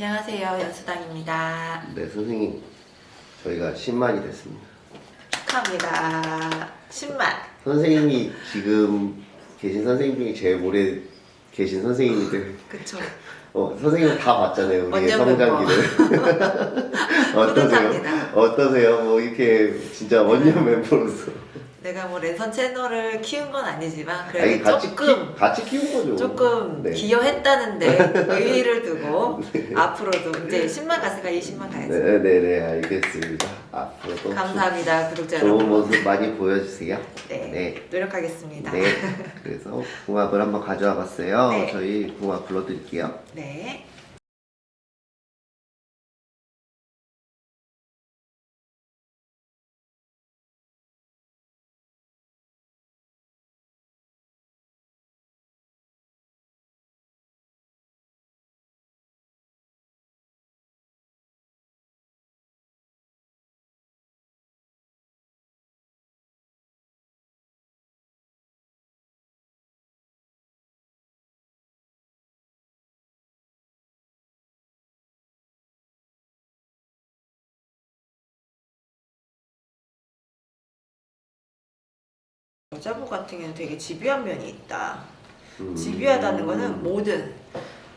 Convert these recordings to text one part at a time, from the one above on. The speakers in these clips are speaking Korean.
안녕하세요. 연수당입니다. 네, 선생님. 저희가 10만이 됐습니다. 축하합니다. 10만. 선생님이 지금 계신 선생님 중에 제일 오래 계신 선생님인데, 그쵸. 어, 선생님 다 봤잖아요, 우리의 성장기를. 어떠세요? 어떠세요? 뭐, 이렇게 진짜 원년 멤버로서. 내가 뭐 랜선 채널을 키운 건 아니지만 아니, 그래도 같이, 조금 키, 같이 키운 거죠. 조금 네. 기여했다는데 의의를 두고 앞으로도 이제 10만 갔으니까 20만 가야지. 네, 네, 네, 알겠습니다. 앞으로도 감사합니다, 구독자 좋은 여러분. 모습 많이 보여주세요. 네, 네. 노력하겠습니다. 네. 그래서 궁합을 한번 가져와 봤어요. 네. 저희 궁합 불러드릴게요. 네. 여자분 같은 경우는 되게 집요한 면이 있다. 음. 집요하다는 거는 뭐든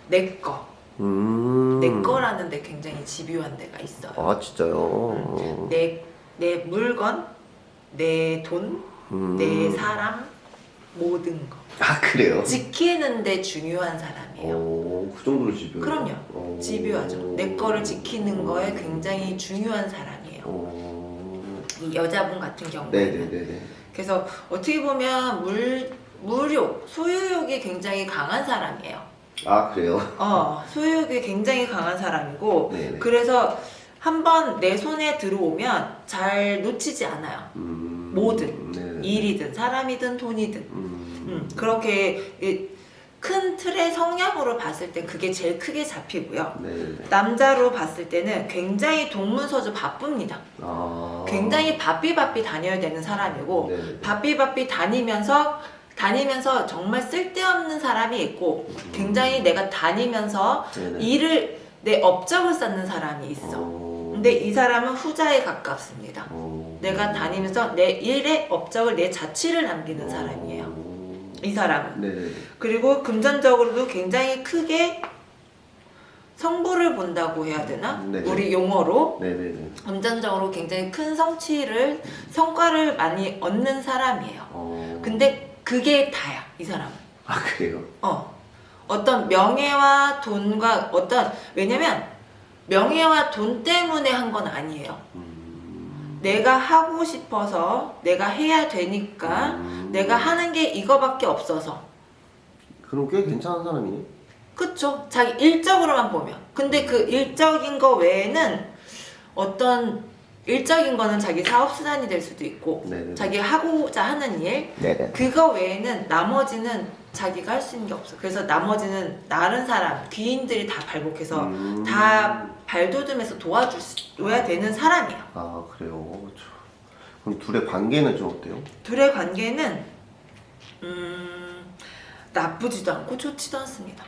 내 거, 음. 내 거라는 데 굉장히 집요한 데가 있어요. 아 진짜요? 내, 내 물건, 내 돈, 음. 내 사람, 모든 거. 아 그래요? 지키는데 중요한 사람이에요. 오, 그 정도로 집요해요? 그럼요. 오. 집요하죠. 내 거를 지키는 거에 굉장히 중요한 사람이에요. 오. 이 여자분 같은 경우에는. 네네네네. 그래서 어떻게 보면 물, 물욕, 소유욕이 굉장히 강한 사람이에요. 아 그래요? 어, 소유욕이 굉장히 강한 사람이고, 네네. 그래서 한번 내 손에 들어오면 잘 놓치지 않아요. 음. 뭐든. 네네네. 일이든 사람이든 돈이든. 음. 음, 그렇게 이 큰 틀의 성향으로 봤을 때 그게 제일 크게 잡히고요. 네네네. 남자로 봤을 때는 굉장히 동문서주 바쁩니다. 아. 굉장히 바삐바삐 다녀야 되는 사람이고 네네. 바삐바삐 다니면서 다니면서 정말 쓸데없는 사람이 있고 굉장히 내가 다니면서 네네. 일을 내 업적을 쌓는 사람이 있어. 어. 근데 이 사람은 후자에 가깝습니다. 어. 내가 다니면서 내 일의 업적을 내 자취를 남기는 사람이에요. 어. 이 사람은. 네네. 그리고 금전적으로도 굉장히 크게 성부를 본다고 해야 되나? 네네. 우리 용어로 네네네. 금전적으로 굉장히 큰 성취를 성과를 많이 얻는 사람이에요. 어. 근데 그게 다야 이 사람은. 아 그래요? 어 어떤 명예와 돈과 어떤 왜냐면 명예와 돈 때문에 한 건 아니에요. 음. 내가 하고 싶어서 내가 해야 되니까 음. 내가 하는 게 이거밖에 없어서 그럼 꽤 괜찮은 사람이네. 그쵸 자기 일적으로만 보면 근데 그 일적인 거 외에는 어떤 일적인 거는 자기 사업 수단이 될 수도 있고 네네. 자기 하고자 하는 일 네네. 그거 외에는 나머지는 자기가 할 수 있는 게 없어 그래서 나머지는 다른 사람 귀인들이 다 발복해서 음. 다 발돋움해서 도와줘야 되는 사람이에요 아 그래요. 저- 그럼 둘의 관계는 좀 어때요? 둘의 관계는 음 나쁘지도 않고 좋지도 않습니다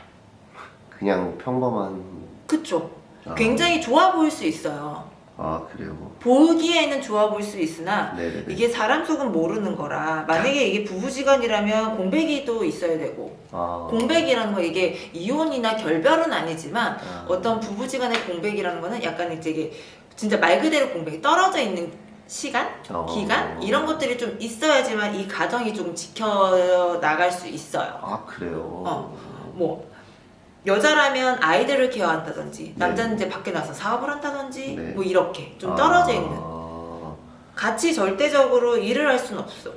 그냥 평범한. 그쵸 아. 굉장히 좋아 보일 수 있어요 아 그래요. 보기에는 좋아 보일 수 있으나 네네네. 이게 사람 속은 모르는 거라 만약에 이게 부부지간이라면 공백이도 있어야 되고 아. 공백이라는 거 이게 이혼이나 결별은 아니지만 아. 어떤 부부지간의 공백이라는 거는 약간 이제 이게 진짜 말 그대로 공백이 떨어져 있는 시간, 어. 기간 이런 것들이 좀 있어야지만 이 가정이 좀 지켜 나갈 수 있어요. 아 그래요. 어. 뭐 여자라면 아이들을 케어한다든지 남자는 이제 밖에 나서 사업을 한다든지 네. 뭐 이렇게 좀 아. 떨어져 있는 같이 절대적으로 일을 할 수는 없어.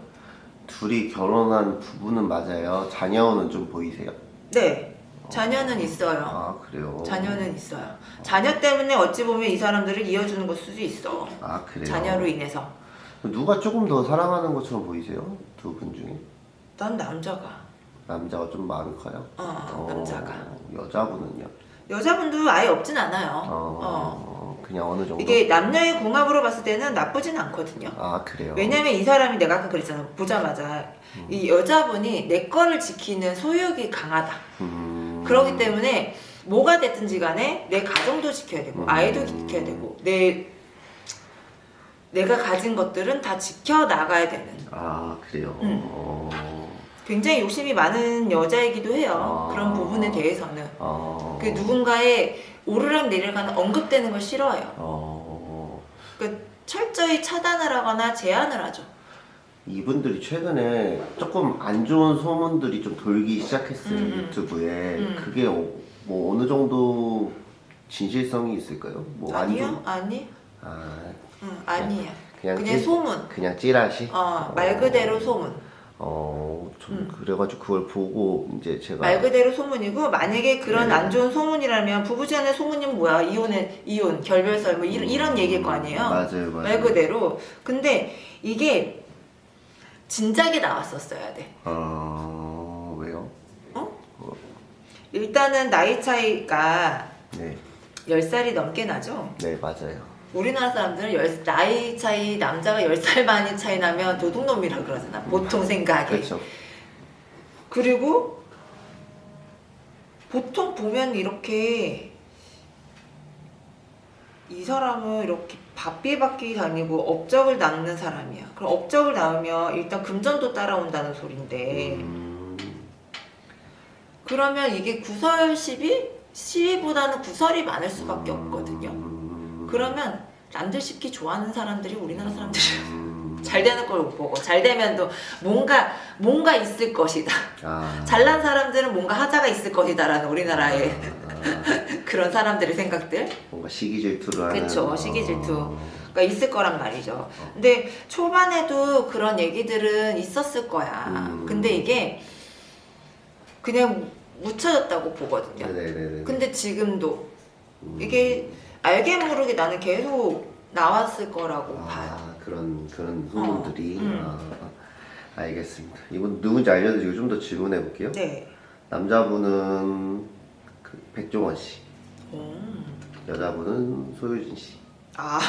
둘이 결혼한 부부는 맞아요. 자녀는 좀 보이세요? 네. 자녀는 있어요. 아 그래요. 자녀는 있어요. 자녀 때문에 어찌 보면 이 사람들을 이어주는 걸 수도 있어. 아 그래요. 자녀로 인해서. 누가 조금 더 사랑하는 것처럼 보이세요? 두 분 중에 난 남자가. 남자가 좀 마음이 커요. 어, 남자가. 여자분은요? 여자분도 아예 없진 않아요. 어, 어. 그냥 어느 정도. 이게 남녀의 궁합으로 봤을 때는 나쁘진 않거든요. 아 그래요. 왜냐면 이 사람이 내가 아까 그랬잖아. 보자마자 음. 이 여자분이 내 거를 지키는 소유욕이 강하다. 음. 그렇기 때문에 뭐가 됐든지 간에 내 가정도 지켜야 되고 음. 아이도 지켜야 되고 내 내가 가진 것들은 다 지켜 나가야 되는 아 그래요. 음. 어, 굉장히 욕심이 많은 여자이기도 해요. 아. 그런 부분에 대해서는 어, 그 누군가의 오르락 내리락하는 언급되는 걸 싫어해요. 어, 그 철저히 차단을 하거나 제한을 하죠. 이분들이 최근에 조금 안 좋은 소문들이 좀 돌기 시작했어요 음, 음. 유튜브에. 음. 그게 어, 뭐 어느 정도 진실성이 있을까요? 뭐안 아니요, 좋은- 아니, 아 응, 아니야. 그냥 그냥 찌- 소문. 그냥 찌라시. 어, 말 그대로 소문. 어, 좀 음. 그래가지고 그걸 보고 이제 제가 말 그대로 소문이고 만약에 그런 네. 안 좋은 소문이라면 부부지간의 소문이면 뭐야 이혼은 이혼 결별설 뭐 이런, 이런 얘기일 거 아니에요 맞아요, 맞아요. 말 그대로 근데 이게 진작에 나왔었어야 돼 어, 왜요? 일단은 나이 차이가 네, 10살이 넘게 나죠 네 맞아요. 우리나라 사람들은 열- 나이 차이 남자가 10살 많이 차이 나면 도둑놈이라 그러잖아 보통 생각에 그렇죠. 그리고 보통 보면 이렇게 이 사람은 이렇게 바삐바삐 다니고 업적을 낳는 사람이야. 그럼 업적을 낳으면 일단 금전도 따라온다는 소린데 음, 그러면 이게 구설 시비? 시비보다는 구설이 많을 수밖에 없거든요. 음, 그러면 남들 시키 좋아하는 사람들이 우리나라 사람들이에요. 음, 잘 되는 걸 못 보고 잘 되면 또 뭔가 뭔가 있을 것이다. 아, 잘난 사람들은 뭔가 하자가 있을 것이다 라는 우리나라의 아, 그런 사람들의 생각들 뭔가 시기 질투를 하는. 그쵸, 시기 질투. 어, 가 있을 거란 말이죠. 근데 초반에도 그런 얘기들은 있었을 거야. 음. 근데 이게 그냥 묻혀졌다고 보거든요. 네네네. 근데 지금도 음, 이게 알게 모르게 나는 계속 나왔을 거라고 봐요. 아 그런 그런 소문들이. 어, 음. 아, 알겠습니다. 이분 누군지 알려드리고 좀 더 질문해 볼게요. 네. 남자분은 그 백종원 씨, 음. 여자분은 소유진 씨. 아.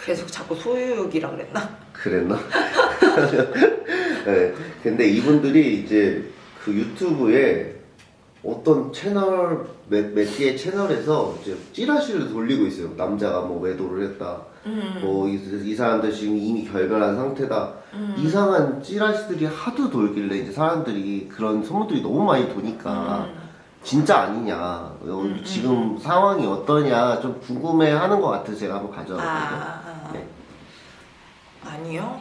계속 자꾸 소유욕이라 그랬나? 그랬나? 네. 근데 이분들이 이제 그 유튜브에 어떤 채널 몇, 몇 개의 채널에서 이제 찌라시를 돌리고 있어요. 남자가 뭐 외도를 했다. 음. 뭐이 사람들 지금 이미 결별한 상태다. 음. 이상한 찌라시들이 하도 돌길래 이제 사람들이 그런 소문들이 너무 많이 도니까 음. 진짜 아니냐. 어, 음, 지금 상황이 어떠냐 좀 궁금해하는 것 같아서 제가 한번 가져왔거든요. 아, 아. 네. 아니요.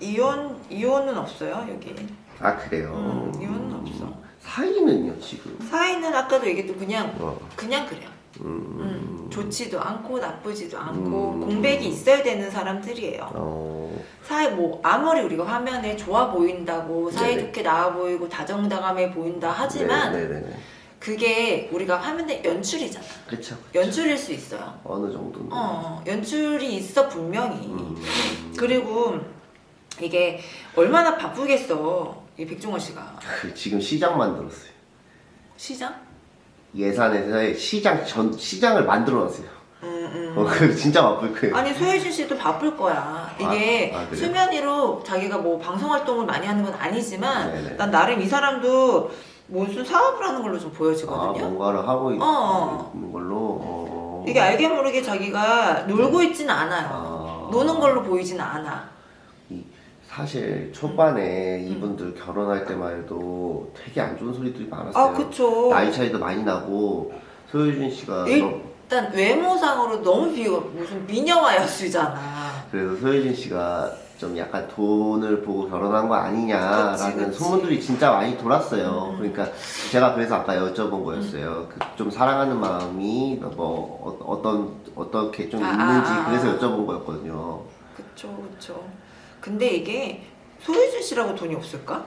이혼 이혼은 없어요 여기. 아 그래요. 음, 이혼은 없어. 사이는요 지금. 사이는 아까도 얘기했도 그냥 어. 그냥 그래요. 음. 음, 좋지도 않고 나쁘지도 않고 음. 공백이 있어야 되는 사람들이에요. 어. 사이 뭐 아무리 우리가 화면에 좋아 보인다고. 사이좋게 나와 보이고 다정다감해 보인다 하지만 네, 네, 네. 그게 우리가 화면에 연출이잖아. 그렇죠. 연출일 수 있어요. 어느 정도는. 어, 연출이 있어 분명히. 음. 그리고 이게 얼마나 바쁘겠어 이 백종원 씨가 그 지금 시장 만들었어요. 시장? 예산에서 시장 전 시장을 만들어놨어요. 음, 음. 어, 그 진짜 바쁠 거예요. 아니 소혜진 씨도 바쁠 거야. 이게 아, 아? 수면 위로 자기가 뭐 방송 활동을 많이 하는 건 아니지만 네네. 난 나름 이 사람도 무슨 사업을 하는 걸로 좀 아, 보여지거든요. 뭔가를 하고 있, 어. 는 걸로. 어. 이게 알게 모르게 자기가 놀고 있진 않아요. 아. 노는 걸로 보이진 않아. 이, 사실 초반에 음. 이분들 결혼할 때만 해도 되게 안 좋은 소리들이 많았어요. 아 그쵸. 나이 차이도 많이 나고 소유진 씨가 일- 일단 외모상으로 너무 비교 무슨 미녀와 야수잖아. 그래서 소유진 씨가 좀 약간 돈을 보고 결혼한 거 아니냐라는 그치, 그치. 소문들이 진짜 많이 돌았어요. 음. 그러니까 제가 그래서 아까 여쭤본 거였어요. 그좀 사랑하는 마음이 뭐 어, 떤 어떻게 좀 아, 있는지 아, 아, 그래서 아. 여쭤본 거였거든요. 그쵸 그쵸. 근데 이게 소유진 씨라고 돈이 없을까?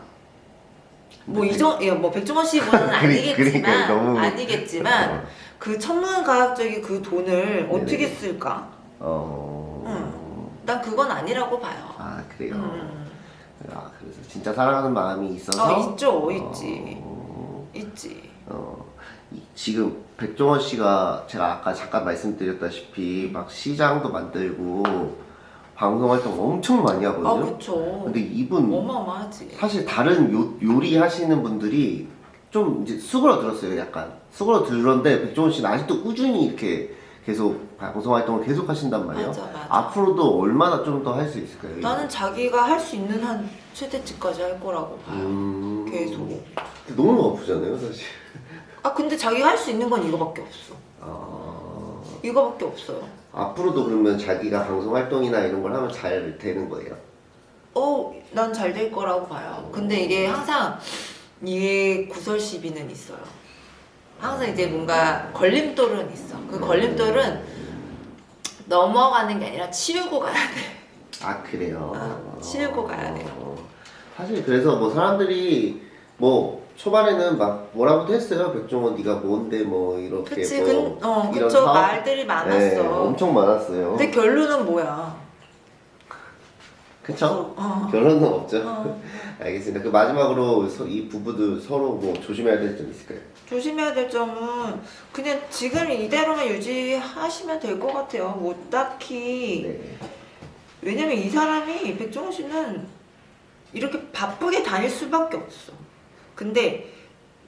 뭐 이정, 예, 뭐 백종원 씨는 그러니까 아니겠지만 너무- 아니겠지만 그 천문과학적인 그 돈을 어떻게 네네. 쓸까? 어. 난 그건 아니라고 봐요. 아 그래요. 음. 아 그래서 진짜 사랑하는 마음이 있어서. 어, 있죠, 어, 있지, 있지. 어, 이- 지금 백종원 씨가 제가 아까 잠깐 말씀드렸다시피 막 시장도 만들고 방송 활동 엄청 많이 아 하거든요. 그쵸. 근데 이분 어마어마하지. 사실 다른 요, 요리 하시는 분들이 좀 이제 수그러들었어요. 약간 수그러들었는데 백종원 씨는 아직도 꾸준히 이렇게 계속 방송 활동을 계속 하신단 말이에요. 맞아, 맞아. 앞으로도 얼마나 좀 더 할 수 있을까요? 나는 자기가 할 수 있는 한 최대치까지 할 거라고 봐요. 음... 계속. 너무 아프잖아요, 사실. 아 근데 자기가 할 수 있는 건 이거밖에 없어. 아... 이거밖에 없어요. 앞으로도 그러면 자기가 방송 활동이나 이런 걸 하면 잘 되는 거예요? 어, 난 잘 될 거라고 봐요. 근데 이게 항상 이게 구설 시비는 있어요. 항상 이제 뭔가 걸림돌은 있어. 그 걸림돌은 넘어가는 게 아니라 치우고 가야 돼. 아 그래요. 아, 치우고 가야 돼요. 어, 사실 그래서 뭐 사람들이 뭐 초반에는 막 뭐라고도 했어요. 백종원 네가 뭔데 뭐 이렇게 그치, 뭐 근, 어, 이런 그쵸. 사업- 말들이 많았어. 네, 엄청 많았어요. 근데 결론은 뭐야? 그쵸? 어. 결론은 없죠. 어. 알겠습니다. 그 마지막으로 서- 이 부부도 서로 뭐 조심해야 될 점 있을까요? 조심해야 될 점은 그냥 지금 이대로만 유지하시면 될 것 같아요. 뭐 딱히 네. 왜냐면 이 사람이 백종원 씨는 이렇게 바쁘게 다닐 수밖에 없어. 근데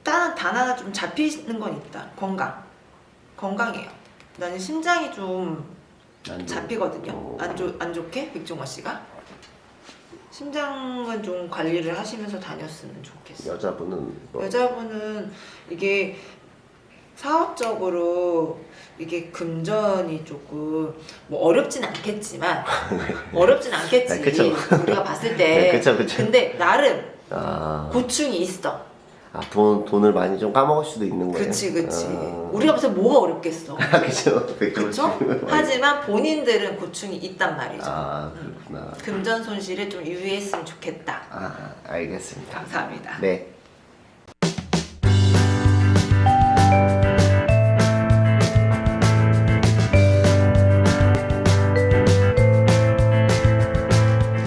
단, 단 하나 좀 잡히는 건 있다. 건강. 건강해요. 나는 심장이 좀 안 잡히거든요. 어. 안, 좋, 안 좋게 백종원 씨가. 심장은 좀 관리를 하시면서 다녔으면 좋겠어. 여자분은 뭐 여자분은 이게 사업적으로 이게 금전이 조금 뭐 어렵진 않겠지만 어렵진 않겠지 네. 우리가 봤을 네, 때 그쵸, 그쵸. 근데 나름 아, 고충이 있어 아, 돈, 돈을 많이 좀 까먹을 수도 있는 거예요. 그치 그치 아, 우리가 때 뭐가 어렵겠어 아, 그쵸. 백종원 씨. 그쵸? 하지만 본인들은 고충이 있단 말이죠 아, 그렇구나. 금전 손실에 좀 유의했으면 좋겠다 아, 알겠습니다. 감사합니다 네.